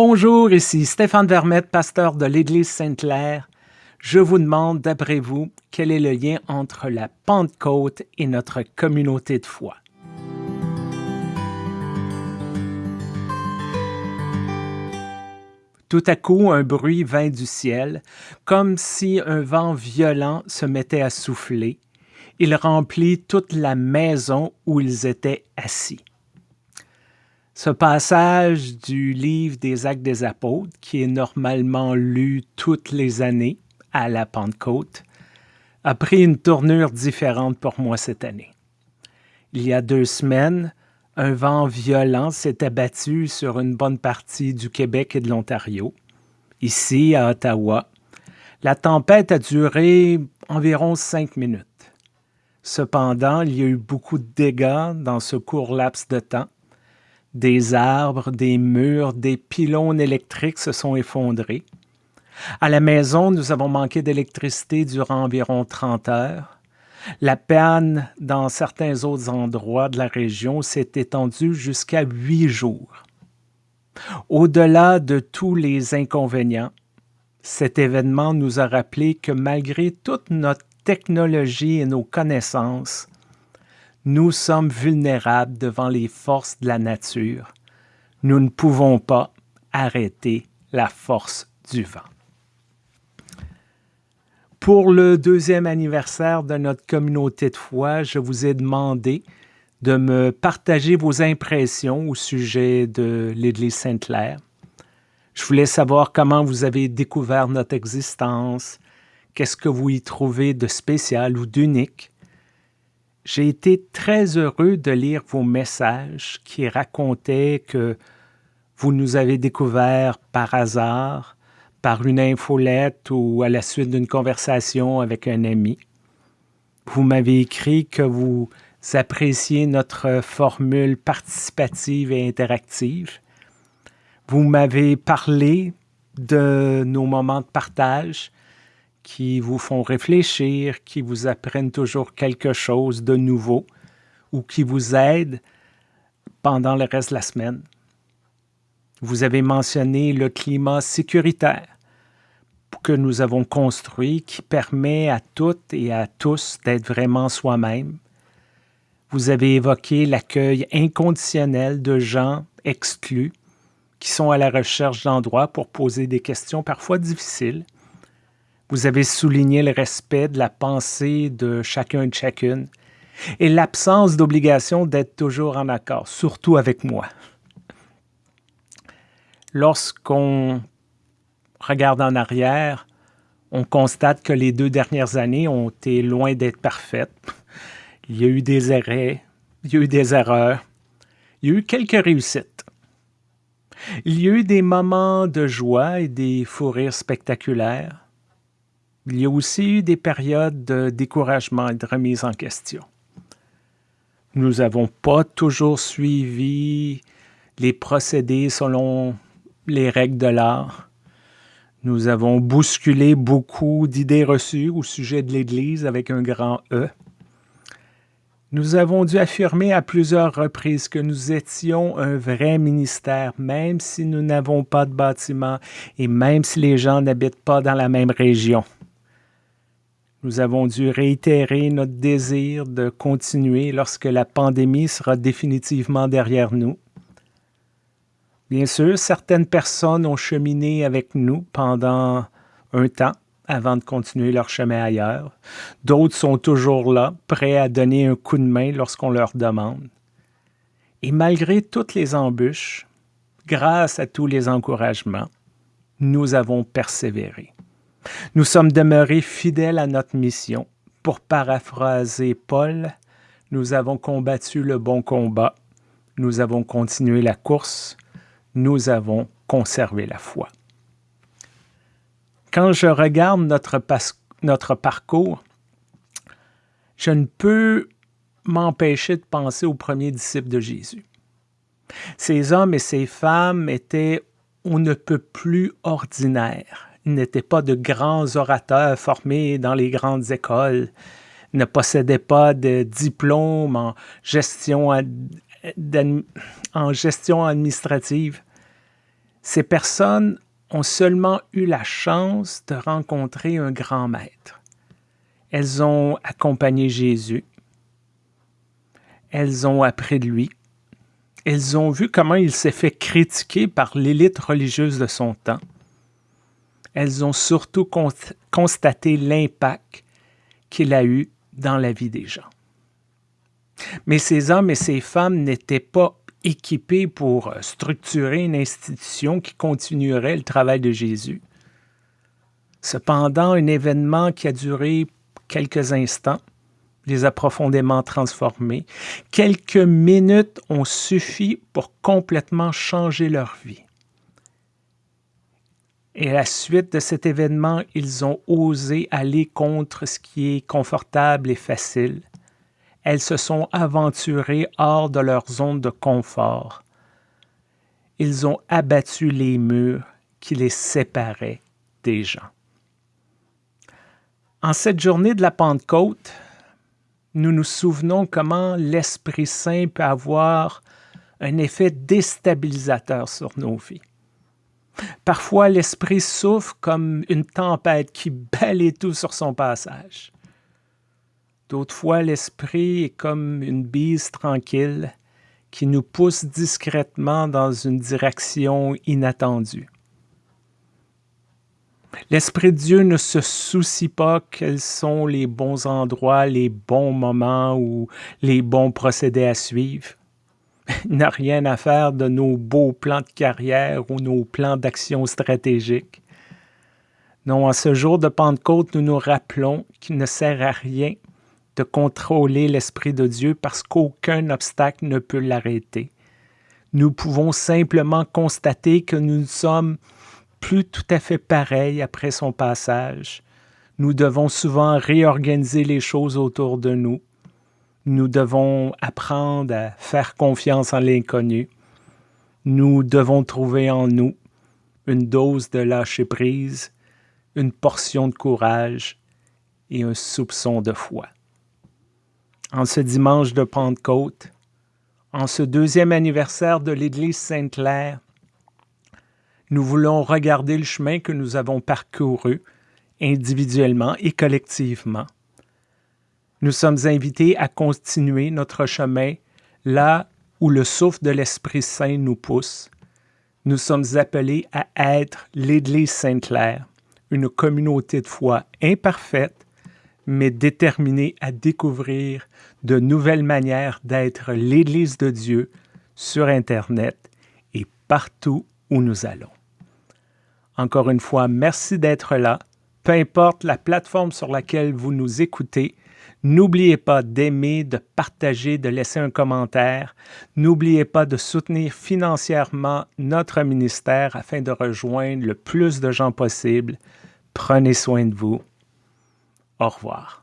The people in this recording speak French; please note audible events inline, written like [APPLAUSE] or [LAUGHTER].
Bonjour, ici Stéphane Vermette, pasteur de l'Église Sainte-Claire. Je vous demande, d'après vous, quel est le lien entre la Pentecôte et notre communauté de foi? Tout à coup, un bruit vint du ciel, comme si un vent violent se mettait à souffler. Il remplit toute la maison où ils étaient assis. Ce passage du livre des Actes des Apôtres, qui est normalement lu toutes les années à la Pentecôte, a pris une tournure différente pour moi cette année. Il y a deux semaines, un vent violent s'est abattu sur une bonne partie du Québec et de l'Ontario. Ici, à Ottawa, la tempête a duré environ cinq minutes. Cependant, il y a eu beaucoup de dégâts dans ce court laps de temps des arbres, des murs, des pylônes électriques se sont effondrés. À la maison, nous avons manqué d'électricité durant environ 30 heures. La panne dans certains autres endroits de la région s'est étendue jusqu'à huit jours. Au-delà de tous les inconvénients, cet événement nous a rappelé que malgré toute notre technologie et nos connaissances, nous sommes vulnérables devant les forces de la nature. Nous ne pouvons pas arrêter la force du vent. Pour le deuxième anniversaire de notre communauté de foi, je vous ai demandé de me partager vos impressions au sujet de l'Église Sainte-Claire. Je voulais savoir comment vous avez découvert notre existence, qu'est-ce que vous y trouvez de spécial ou d'unique, j'ai été très heureux de lire vos messages qui racontaient que vous nous avez découverts par hasard, par une infolette ou à la suite d'une conversation avec un ami. Vous m'avez écrit que vous appréciez notre formule participative et interactive. Vous m'avez parlé de nos moments de partage, qui vous font réfléchir, qui vous apprennent toujours quelque chose de nouveau ou qui vous aident pendant le reste de la semaine. Vous avez mentionné le climat sécuritaire que nous avons construit qui permet à toutes et à tous d'être vraiment soi-même. Vous avez évoqué l'accueil inconditionnel de gens exclus qui sont à la recherche d'endroits pour poser des questions parfois difficiles vous avez souligné le respect de la pensée de chacun et chacune et l'absence d'obligation d'être toujours en accord, surtout avec moi. Lorsqu'on regarde en arrière, on constate que les deux dernières années ont été loin d'être parfaites. Il y a eu des arrêts, il y a eu des erreurs, il y a eu quelques réussites. Il y a eu des moments de joie et des fous rires spectaculaires. Il y a aussi eu des périodes de découragement et de remise en question. Nous n'avons pas toujours suivi les procédés selon les règles de l'art. Nous avons bousculé beaucoup d'idées reçues au sujet de l'Église avec un grand E. Nous avons dû affirmer à plusieurs reprises que nous étions un vrai ministère, même si nous n'avons pas de bâtiment et même si les gens n'habitent pas dans la même région. Nous avons dû réitérer notre désir de continuer lorsque la pandémie sera définitivement derrière nous. Bien sûr, certaines personnes ont cheminé avec nous pendant un temps avant de continuer leur chemin ailleurs. D'autres sont toujours là, prêts à donner un coup de main lorsqu'on leur demande. Et malgré toutes les embûches, grâce à tous les encouragements, nous avons persévéré. Nous sommes demeurés fidèles à notre mission. Pour paraphraser Paul, nous avons combattu le bon combat, nous avons continué la course, nous avons conservé la foi. Quand je regarde notre, parcours, je ne peux m'empêcher de penser aux premiers disciples de Jésus. Ces hommes et ces femmes étaient on ne peut plus ordinaires n'étaient pas de grands orateurs formés dans les grandes écoles, ne possédaient pas de diplôme en gestion, en gestion administrative. Ces personnes ont seulement eu la chance de rencontrer un grand maître. Elles ont accompagné Jésus. Elles ont appris de lui. Elles ont vu comment il s'est fait critiquer par l'élite religieuse de son temps. Elles ont surtout constaté l'impact qu'il a eu dans la vie des gens. Mais ces hommes et ces femmes n'étaient pas équipés pour structurer une institution qui continuerait le travail de Jésus. Cependant, un événement qui a duré quelques instants les a profondément transformés. Quelques minutes ont suffi pour complètement changer leur vie. Et à la suite de cet événement, ils ont osé aller contre ce qui est confortable et facile elles se sont aventurées hors de leur zone de confort. Ils ont abattu les murs qui les séparaient des gens. En cette journée de la Pentecôte, nous nous souvenons comment l'Esprit Saint peut avoir un effet déstabilisateur sur nos vies. Parfois, l'Esprit souffre comme une tempête qui balaye tout sur son passage. D'autres fois, l'esprit est comme une bise tranquille qui nous pousse discrètement dans une direction inattendue. L'Esprit de Dieu ne se soucie pas quels sont les bons endroits, les bons moments ou les bons procédés à suivre. [LAUGHS] N'a rien à faire de nos beaux plans de carrière ou nos plans d'action stratégique. Non, à ce jour de Pentecôte, nous nous rappelons qu'il ne sert à rien de contrôler l'Esprit de Dieu parce qu'aucun obstacle ne peut l'arrêter. Nous pouvons simplement constater que nous ne sommes plus tout à fait pareils après son passage. Nous devons souvent réorganiser les choses autour de nous. Nous devons apprendre à faire confiance en l'inconnu. Nous devons trouver en nous une dose de lâcher-prise, une portion de courage et un soupçon de foi en ce dimanche de Pentecôte, en ce deuxième anniversaire de l'Église Sainte-Claire, nous voulons regarder le chemin que nous avons parcouru individuellement et collectivement. Nous sommes invités à continuer notre chemin là où le souffle de l'Esprit Saint nous pousse. Nous sommes appelés à être l'Église Sainte-Claire, une communauté de foi imparfaite, mais déterminé à découvrir de nouvelles manières d'être l'Église de Dieu sur Internet et partout où nous allons. Encore une fois, merci d'être là. Peu importe la plateforme sur laquelle vous nous écoutez, n'oubliez pas d'aimer, de partager, de laisser un commentaire. N'oubliez pas de soutenir financièrement notre ministère afin de rejoindre le plus de gens possible. Prenez soin de vous. Au revoir.